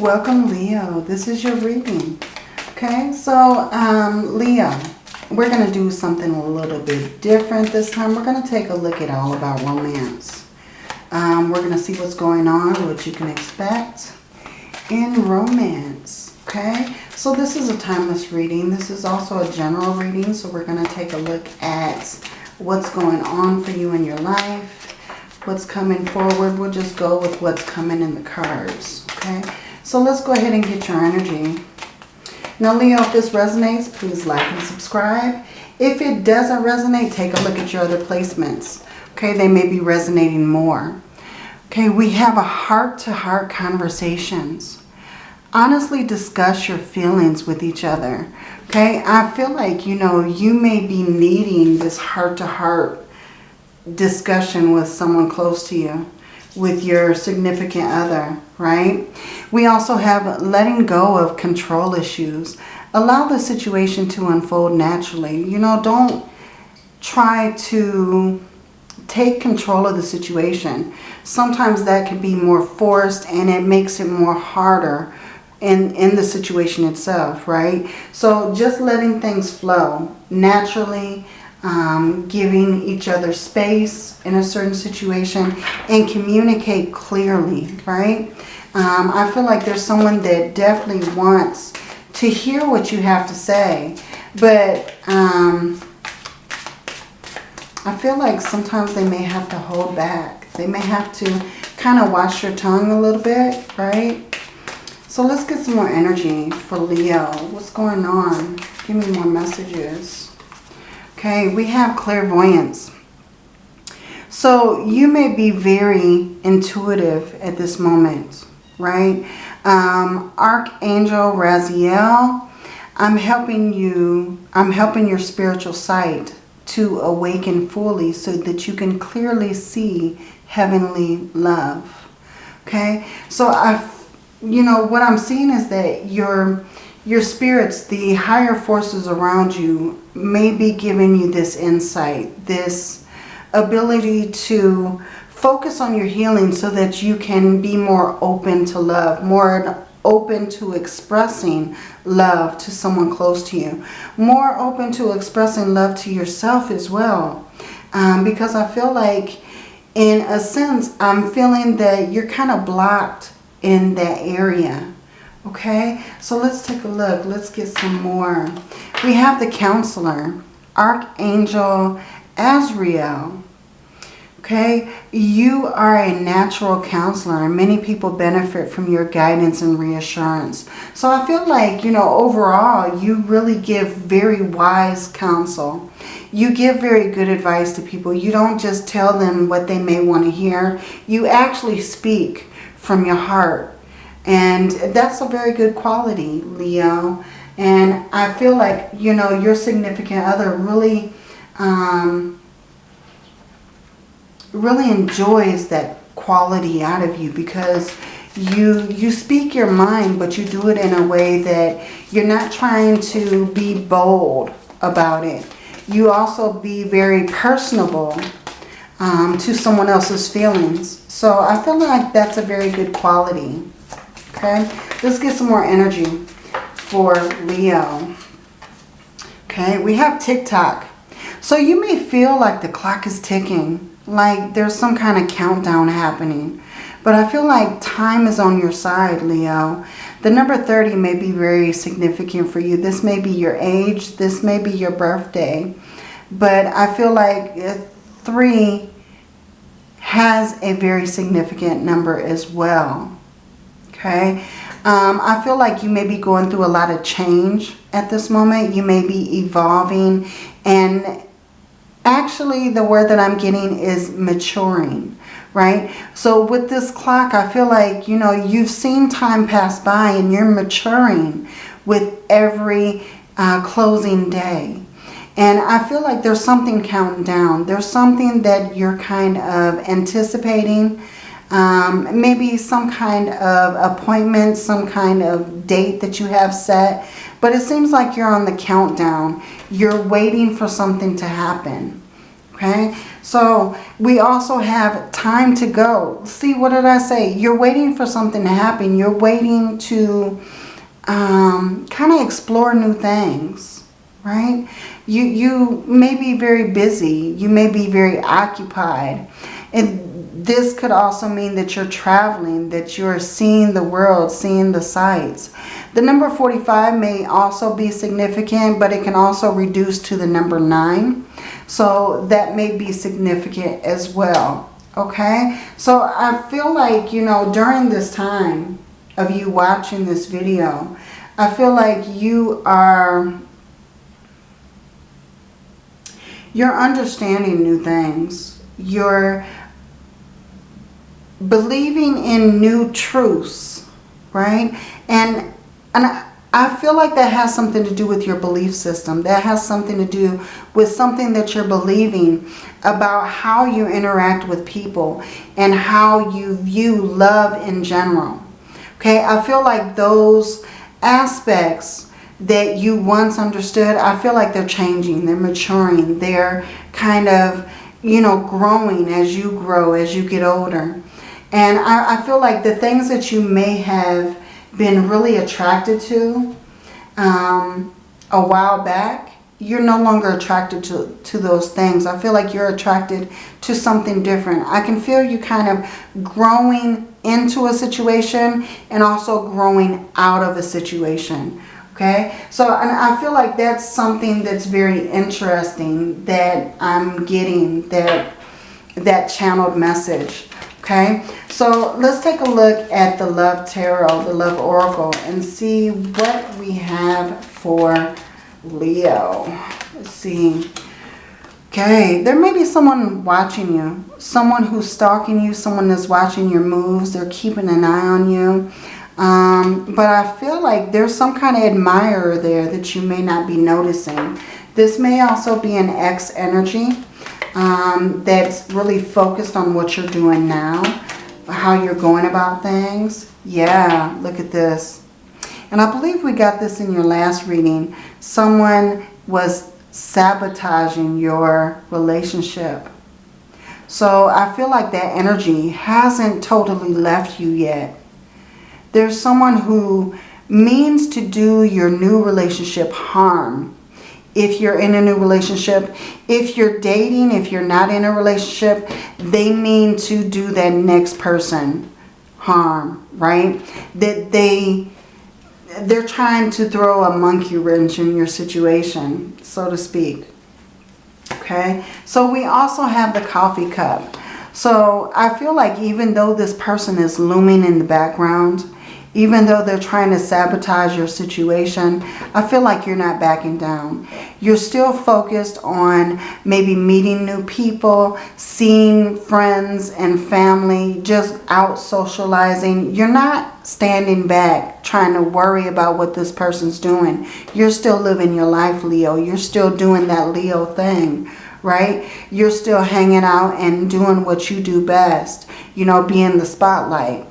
Welcome, Leo. This is your reading. Okay, so um, Leo, we're going to do something a little bit different this time. We're going to take a look at all about romance. Um, we're going to see what's going on, what you can expect in romance. Okay, so this is a timeless reading. This is also a general reading, so we're going to take a look at what's going on for you in your life, what's coming forward. We'll just go with what's coming in the cards. Okay, so let's go ahead and get your energy. Now, Leo, if this resonates, please like and subscribe. If it doesn't resonate, take a look at your other placements. Okay, they may be resonating more. Okay, we have a heart-to-heart -heart conversations. Honestly discuss your feelings with each other. Okay, I feel like, you know, you may be needing this heart-to-heart -heart discussion with someone close to you with your significant other, right? We also have letting go of control issues. Allow the situation to unfold naturally. You know, don't try to take control of the situation. Sometimes that can be more forced and it makes it more harder in, in the situation itself, right? So just letting things flow naturally, um, giving each other space in a certain situation and communicate clearly, right? Um, I feel like there's someone that definitely wants to hear what you have to say, but um, I feel like sometimes they may have to hold back. They may have to kind of wash your tongue a little bit, right? So let's get some more energy for Leo. What's going on? Give me more messages. Okay, we have clairvoyance. So you may be very intuitive at this moment, right? Um, Archangel Raziel, I'm helping you, I'm helping your spiritual sight to awaken fully so that you can clearly see heavenly love. Okay, so I, you know, what I'm seeing is that your your spirits, the higher forces around you may be giving you this insight, this ability to focus on your healing so that you can be more open to love, more open to expressing love to someone close to you, more open to expressing love to yourself as well. Um, because I feel like, in a sense, I'm feeling that you're kind of blocked in that area. Okay, so let's take a look. Let's get some more. We have the counselor, Archangel Azrael. Okay, you are a natural counselor and many people benefit from your guidance and reassurance. So I feel like, you know, overall, you really give very wise counsel. You give very good advice to people. You don't just tell them what they may want to hear. You actually speak from your heart and that's a very good quality, Leo. And I feel like, you know, your significant other really, um, really enjoys that quality out of you because you you speak your mind but you do it in a way that you're not trying to be bold about it. You also be very personable um, to someone else's feelings. So I feel like that's a very good quality Okay, let's get some more energy for Leo. Okay, we have tick-tock. So you may feel like the clock is ticking, like there's some kind of countdown happening. But I feel like time is on your side, Leo. The number 30 may be very significant for you. This may be your age. This may be your birthday. But I feel like uh, 3 has a very significant number as well okay? Um, I feel like you may be going through a lot of change at this moment. You may be evolving and actually the word that I'm getting is maturing, right? So with this clock, I feel like, you know, you've seen time pass by and you're maturing with every uh, closing day. And I feel like there's something counting down. There's something that you're kind of anticipating um, maybe some kind of appointment, some kind of date that you have set. But it seems like you're on the countdown. You're waiting for something to happen. Okay, so we also have time to go. See, what did I say? You're waiting for something to happen. You're waiting to um, kind of explore new things, right? You, you may be very busy. You may be very occupied. And this could also mean that you're traveling, that you're seeing the world, seeing the sights. The number 45 may also be significant, but it can also reduce to the number 9. So that may be significant as well. Okay, so I feel like, you know, during this time of you watching this video, I feel like you are, you're understanding new things. You're believing in new truths, right? And, and I, I feel like that has something to do with your belief system. That has something to do with something that you're believing about how you interact with people and how you view love in general. Okay, I feel like those aspects that you once understood, I feel like they're changing, they're maturing, they're kind of, you know, growing as you grow, as you get older. And I, I feel like the things that you may have been really attracted to um, a while back, you're no longer attracted to, to those things. I feel like you're attracted to something different. I can feel you kind of growing into a situation and also growing out of a situation. Okay, so and I feel like that's something that's very interesting that I'm getting that that channeled message. Okay, so let's take a look at the Love Tarot, the Love Oracle, and see what we have for Leo. Let's see. Okay, there may be someone watching you. Someone who's stalking you. Someone that's watching your moves. They're keeping an eye on you. Um, but I feel like there's some kind of admirer there that you may not be noticing. This may also be an ex energy um, that's really focused on what you're doing now, how you're going about things. Yeah, look at this. And I believe we got this in your last reading. Someone was sabotaging your relationship. So I feel like that energy hasn't totally left you yet. There's someone who means to do your new relationship harm if you're in a new relationship. If you're dating, if you're not in a relationship, they mean to do that next person harm, right? That they, they're trying to throw a monkey wrench in your situation, so to speak. Okay, so we also have the coffee cup. So I feel like even though this person is looming in the background, even though they're trying to sabotage your situation, I feel like you're not backing down. You're still focused on maybe meeting new people, seeing friends and family, just out socializing. You're not standing back trying to worry about what this person's doing. You're still living your life, Leo. You're still doing that Leo thing right? You're still hanging out and doing what you do best, you know, being the spotlight.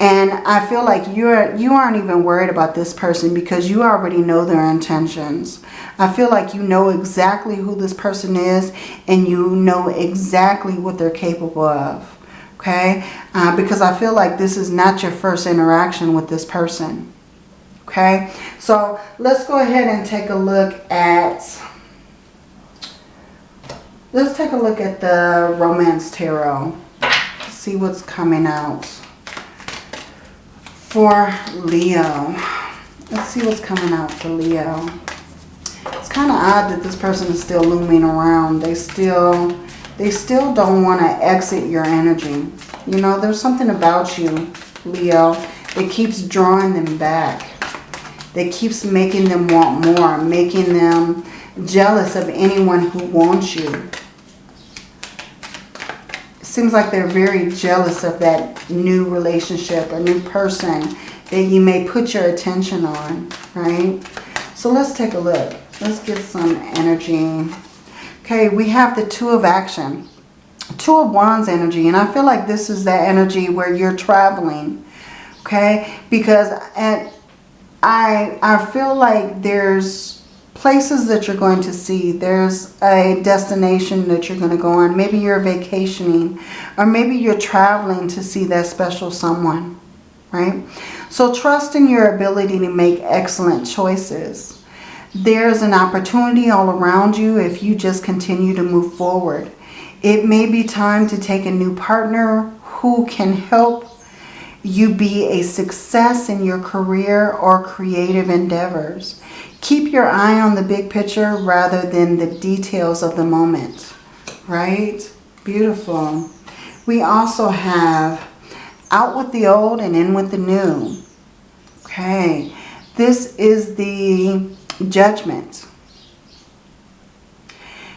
And I feel like you're, you aren't even worried about this person because you already know their intentions. I feel like you know exactly who this person is and you know exactly what they're capable of. Okay? Uh, because I feel like this is not your first interaction with this person. Okay? So let's go ahead and take a look at... Let's take a look at the Romance Tarot. See what's coming out for Leo. Let's see what's coming out for Leo. It's kind of odd that this person is still looming around. They still, they still don't want to exit your energy. You know, there's something about you, Leo, that keeps drawing them back. That keeps making them want more, making them jealous of anyone who wants you seems like they're very jealous of that new relationship, a new person that you may put your attention on, right? So let's take a look. Let's get some energy. Okay, we have the Two of Action. Two of Wands energy. And I feel like this is that energy where you're traveling. Okay, because at, I, I feel like there's places that you're going to see. There's a destination that you're going to go on. Maybe you're vacationing or maybe you're traveling to see that special someone, right? So trust in your ability to make excellent choices. There's an opportunity all around you if you just continue to move forward. It may be time to take a new partner who can help you be a success in your career or creative endeavors. Keep your eye on the big picture rather than the details of the moment, right? Beautiful. We also have out with the old and in with the new. Okay, this is the judgment.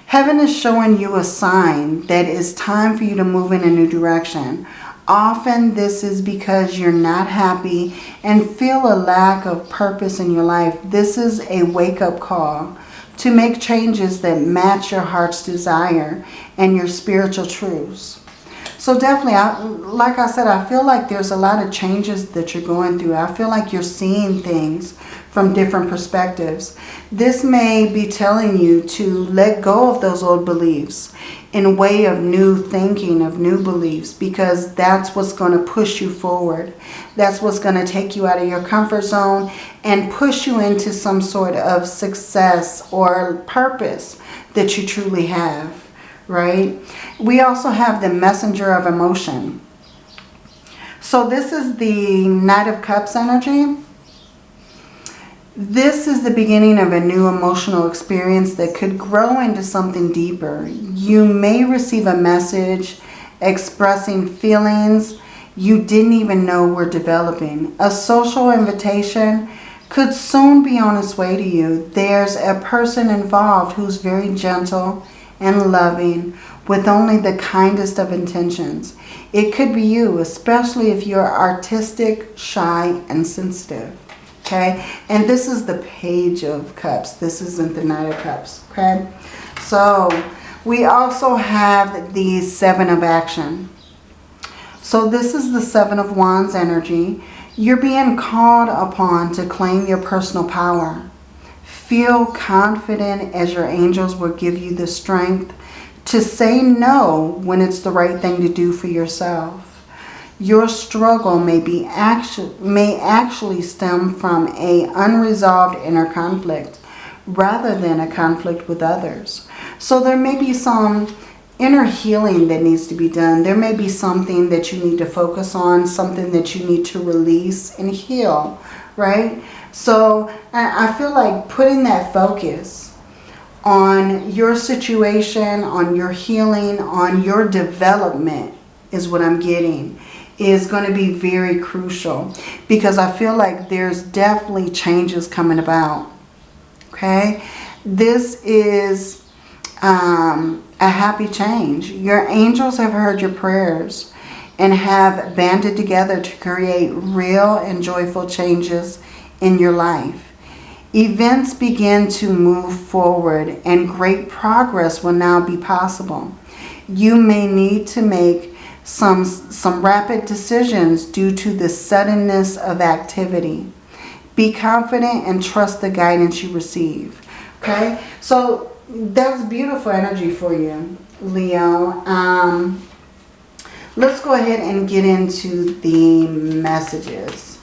Heaven is showing you a sign that it's time for you to move in a new direction. Often this is because you're not happy and feel a lack of purpose in your life. This is a wake-up call to make changes that match your heart's desire and your spiritual truths. So definitely, I, like I said, I feel like there's a lot of changes that you're going through. I feel like you're seeing things from different perspectives. This may be telling you to let go of those old beliefs in way of new thinking, of new beliefs, because that's what's going to push you forward. That's what's going to take you out of your comfort zone and push you into some sort of success or purpose that you truly have, right? We also have the messenger of emotion. So this is the Knight of Cups energy. This is the beginning of a new emotional experience that could grow into something deeper. You may receive a message expressing feelings you didn't even know were developing. A social invitation could soon be on its way to you. There's a person involved who's very gentle and loving with only the kindest of intentions. It could be you, especially if you're artistic, shy, and sensitive okay? And this is the Page of Cups. This isn't the Knight of Cups, okay? So we also have the Seven of Action. So this is the Seven of Wands energy. You're being called upon to claim your personal power. Feel confident as your angels will give you the strength to say no when it's the right thing to do for yourself your struggle may be actually may actually stem from a unresolved inner conflict rather than a conflict with others. So there may be some inner healing that needs to be done. There may be something that you need to focus on, something that you need to release and heal, right? So I feel like putting that focus on your situation, on your healing, on your development is what I'm getting is going to be very crucial because I feel like there's definitely changes coming about. Okay, this is um, a happy change. Your angels have heard your prayers and have banded together to create real and joyful changes in your life. Events begin to move forward and great progress will now be possible. You may need to make some, some rapid decisions due to the suddenness of activity. Be confident and trust the guidance you receive. Okay, so that's beautiful energy for you, Leo. Um, let's go ahead and get into the messages.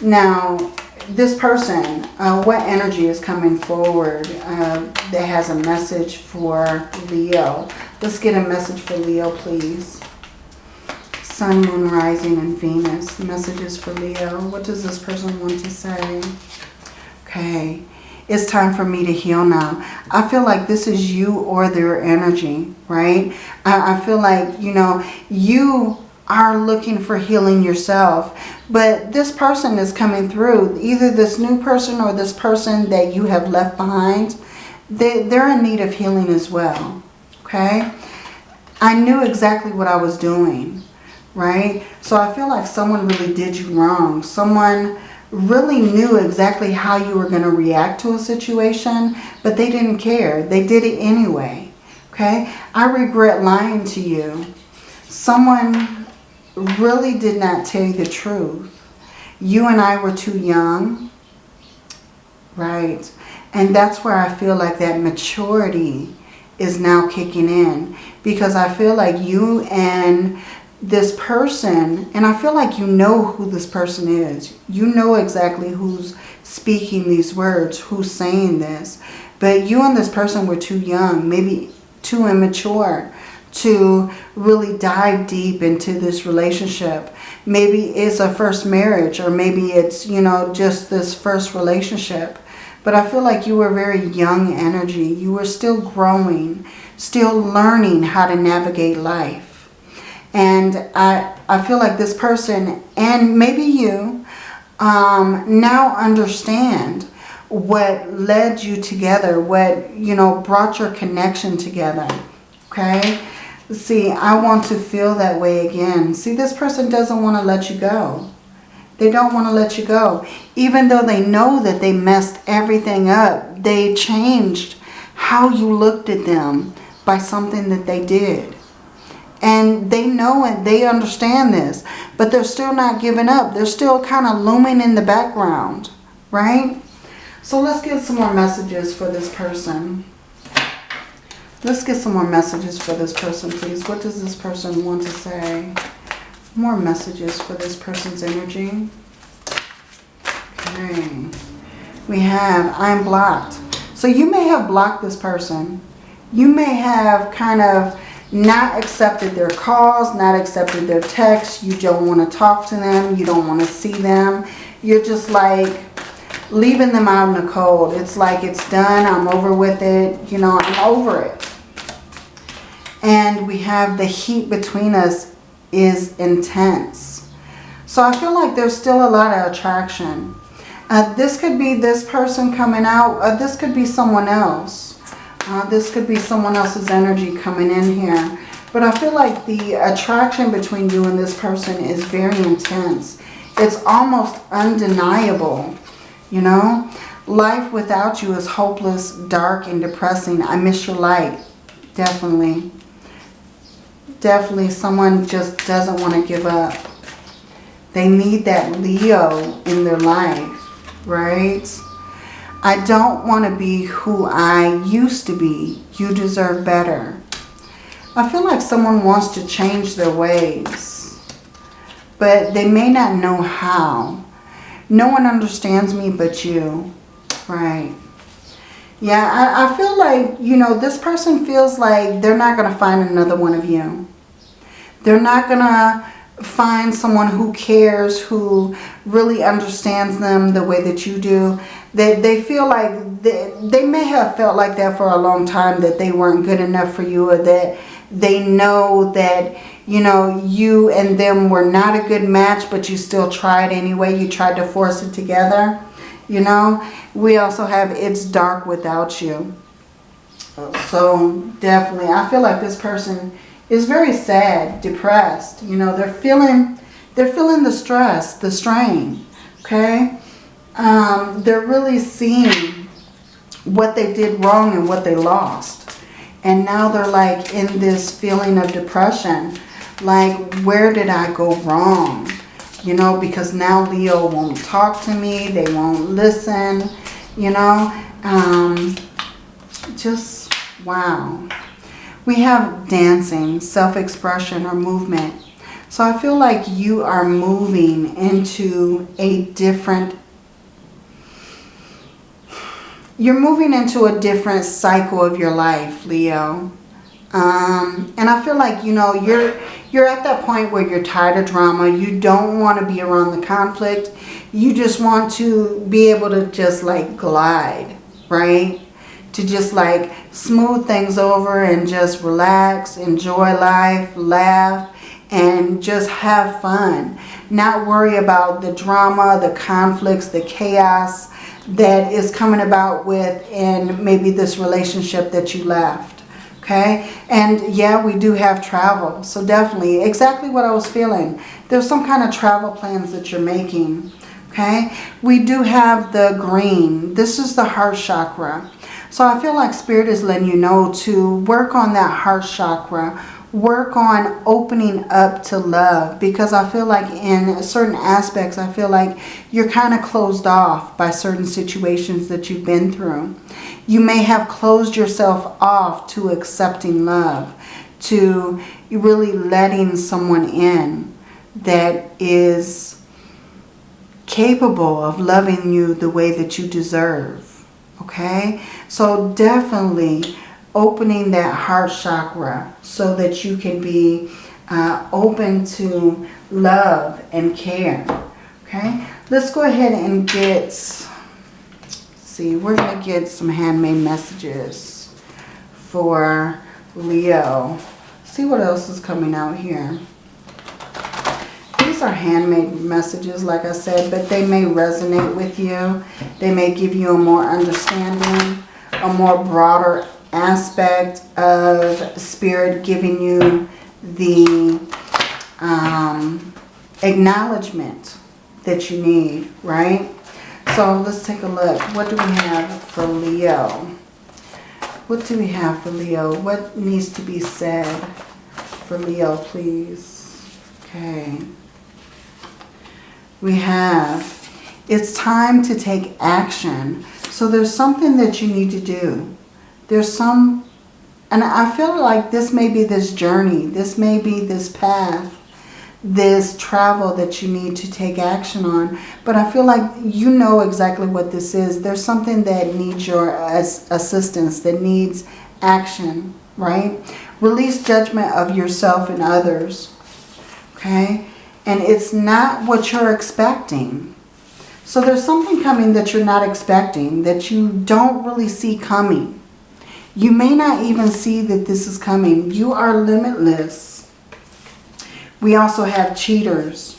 Now, this person, uh, what energy is coming forward uh, that has a message for Leo? Let's get a message for Leo, please. Sun, Moon, Rising, and Venus. Messages for Leo. What does this person want to say? Okay. It's time for me to heal now. I feel like this is you or their energy, right? I, I feel like, you know, you are looking for healing yourself. But this person is coming through. Either this new person or this person that you have left behind, they, they're in need of healing as well. Okay? I knew exactly what I was doing right? So I feel like someone really did you wrong. Someone really knew exactly how you were going to react to a situation, but they didn't care. They did it anyway, okay? I regret lying to you. Someone really did not tell you the truth. You and I were too young, right? And that's where I feel like that maturity is now kicking in. Because I feel like you and this person, and I feel like you know who this person is. You know exactly who's speaking these words, who's saying this. But you and this person were too young, maybe too immature to really dive deep into this relationship. Maybe it's a first marriage or maybe it's, you know, just this first relationship. But I feel like you were very young energy. You were still growing, still learning how to navigate life. And I, I feel like this person and maybe you um, now understand what led you together, what, you know, brought your connection together. Okay? See, I want to feel that way again. See, this person doesn't want to let you go. They don't want to let you go. Even though they know that they messed everything up, they changed how you looked at them by something that they did. And they know it, they understand this, but they're still not giving up. They're still kind of looming in the background, right? So let's get some more messages for this person. Let's get some more messages for this person, please. What does this person want to say? More messages for this person's energy. Okay. We have, I'm blocked. So you may have blocked this person. You may have kind of not accepted their calls, not accepted their texts. You don't want to talk to them. You don't want to see them. You're just like leaving them out in the cold. It's like it's done. I'm over with it. You know, I'm over it and we have the heat between us is intense. So I feel like there's still a lot of attraction. Uh, this could be this person coming out. Uh, this could be someone else. Uh, this could be someone else's energy coming in here. But I feel like the attraction between you and this person is very intense. It's almost undeniable, you know. Life without you is hopeless, dark, and depressing. I miss your light, definitely definitely someone just doesn't want to give up. They need that Leo in their life, right? I don't want to be who I used to be. You deserve better. I feel like someone wants to change their ways, but they may not know how. No one understands me but you, right? Yeah, I, I feel like, you know, this person feels like they're not going to find another one of you. They're not going to find someone who cares, who really understands them the way that you do. They, they feel like they, they may have felt like that for a long time, that they weren't good enough for you or that they know that, you know, you and them were not a good match, but you still tried anyway. You tried to force it together, you know. We also have It's Dark Without You. So definitely, I feel like this person is very sad, depressed. You know, they're feeling, they're feeling the stress, the strain, okay? Um, they're really seeing what they did wrong and what they lost. And now they're like in this feeling of depression. Like, where did I go wrong? You know, because now Leo won't talk to me. They won't listen, you know. Um, just, wow we have dancing, self-expression or movement. So I feel like you are moving into a different, you're moving into a different cycle of your life, Leo. Um, and I feel like, you know, you're, you're at that point where you're tired of drama. You don't want to be around the conflict. You just want to be able to just like glide, right? To just like smooth things over and just relax, enjoy life, laugh, and just have fun. Not worry about the drama, the conflicts, the chaos that is coming about with in maybe this relationship that you left. Okay, and yeah, we do have travel. So definitely, exactly what I was feeling. There's some kind of travel plans that you're making. Okay, we do have the green. This is the heart chakra. So I feel like Spirit is letting you know to work on that heart chakra. work on opening up to love because I feel like in certain aspects, I feel like you're kind of closed off by certain situations that you've been through. You may have closed yourself off to accepting love, to really letting someone in that is capable of loving you the way that you deserve. Okay? So definitely opening that heart chakra so that you can be uh, open to love and care. Okay, let's go ahead and get, see, we're to get some handmade messages for Leo. See what else is coming out here. These are handmade messages, like I said, but they may resonate with you. They may give you a more understanding, a more broader aspect of spirit giving you the um, acknowledgement that you need, right? So let's take a look. What do we have for Leo? What do we have for Leo? What needs to be said for Leo, please? Okay. We have, it's time to take action. So there's something that you need to do. There's some, and I feel like this may be this journey. This may be this path, this travel that you need to take action on. But I feel like you know exactly what this is. There's something that needs your assistance, that needs action, right? Release judgment of yourself and others, okay? And it's not what you're expecting. So there's something coming that you're not expecting, that you don't really see coming. You may not even see that this is coming. You are limitless. We also have cheaters.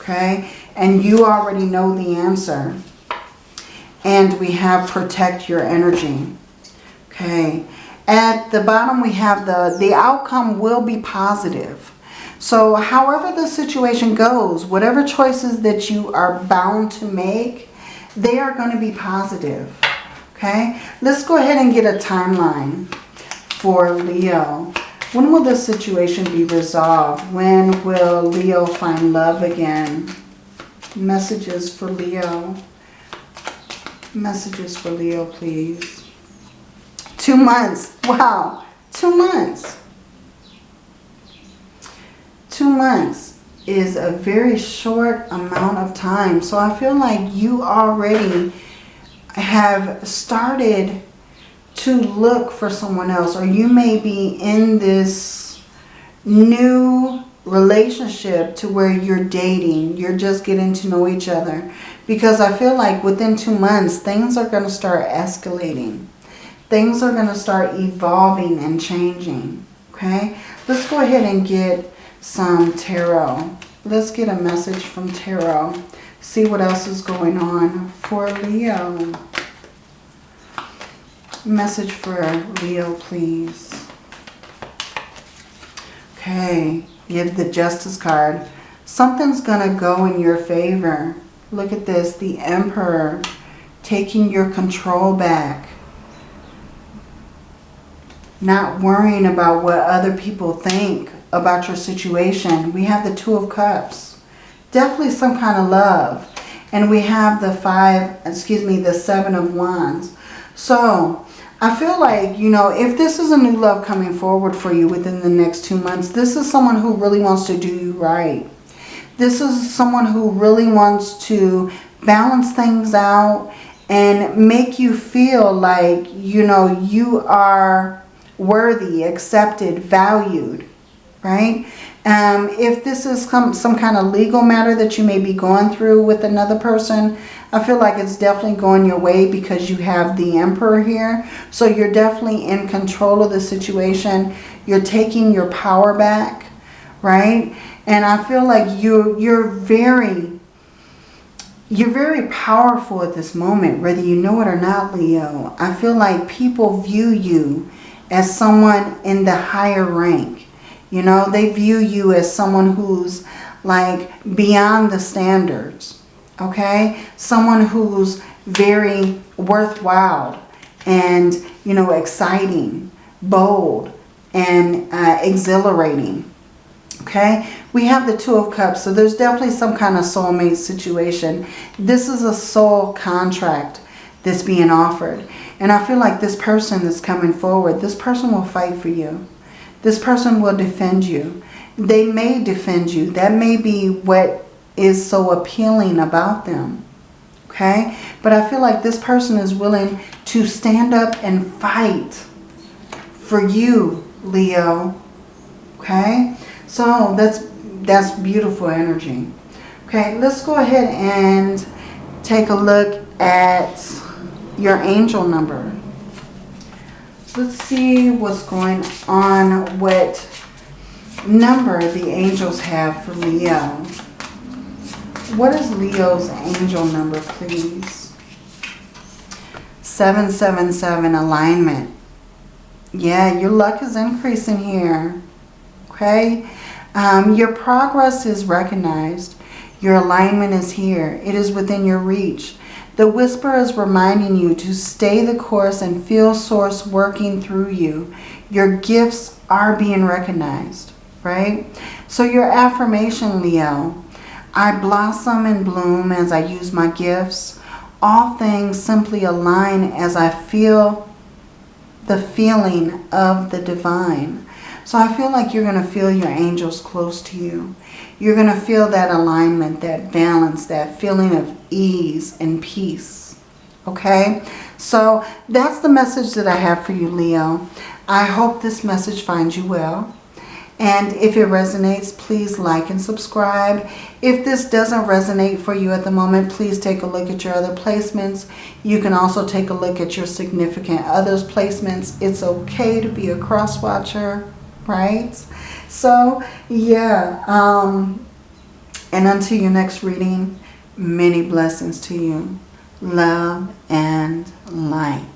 Okay? And you already know the answer. And we have protect your energy. Okay? At the bottom we have the, the outcome will be positive. So however the situation goes, whatever choices that you are bound to make, they are going to be positive. Okay, let's go ahead and get a timeline for Leo. When will this situation be resolved? When will Leo find love again? Messages for Leo. Messages for Leo, please. Two months. Wow. Two months. Two months is a very short amount of time. So I feel like you already have started to look for someone else or you may be in this new relationship to where you're dating. You're just getting to know each other. Because I feel like within two months things are going to start escalating. Things are going to start evolving and changing okay? Let's go ahead and get some tarot let's get a message from tarot see what else is going on for Leo. Message for Leo, please. Okay, have the Justice card. Something's going to go in your favor. Look at this, the Emperor taking your control back. Not worrying about what other people think about your situation. We have the Two of Cups definitely some kind of love. And we have the five, excuse me, the seven of wands. So I feel like, you know, if this is a new love coming forward for you within the next two months, this is someone who really wants to do you right. This is someone who really wants to balance things out and make you feel like, you know, you are worthy, accepted, valued, right? Um, if this is some, some kind of legal matter that you may be going through with another person, I feel like it's definitely going your way because you have the Emperor here. So you're definitely in control of the situation. You're taking your power back, right? And I feel like you're, you're very, you're very powerful at this moment, whether you know it or not, Leo. I feel like people view you as someone in the higher rank you know, they view you as someone who's like beyond the standards. Okay? Someone who's very worthwhile and, you know, exciting, bold, and uh, exhilarating. Okay, we have the Two of Cups, so there's definitely some kind of soulmate situation. This is a soul contract that's being offered. And I feel like this person that's coming forward, this person will fight for you. This person will defend you. They may defend you. That may be what is so appealing about them. Okay? But I feel like this person is willing to stand up and fight for you, Leo. Okay? So that's that's beautiful energy. Okay, let's go ahead and take a look at your angel number. Let's see what's going on, what number the angels have for Leo. What is Leo's angel number, please? 777 alignment. Yeah, your luck is increasing here. Okay? Um, your progress is recognized. Your alignment is here. It is within your reach. The whisper is reminding you to stay the course and feel source working through you. Your gifts are being recognized, right? So your affirmation, Leo, I blossom and bloom as I use my gifts. All things simply align as I feel the feeling of the divine. So I feel like you're going to feel your angels close to you. You're going to feel that alignment, that balance, that feeling of ease and peace. Okay? So that's the message that I have for you, Leo. I hope this message finds you well. And if it resonates, please like and subscribe. If this doesn't resonate for you at the moment, please take a look at your other placements. You can also take a look at your significant others placements. It's okay to be a cross watcher right? So, yeah. Um, and until your next reading, many blessings to you. Love and light.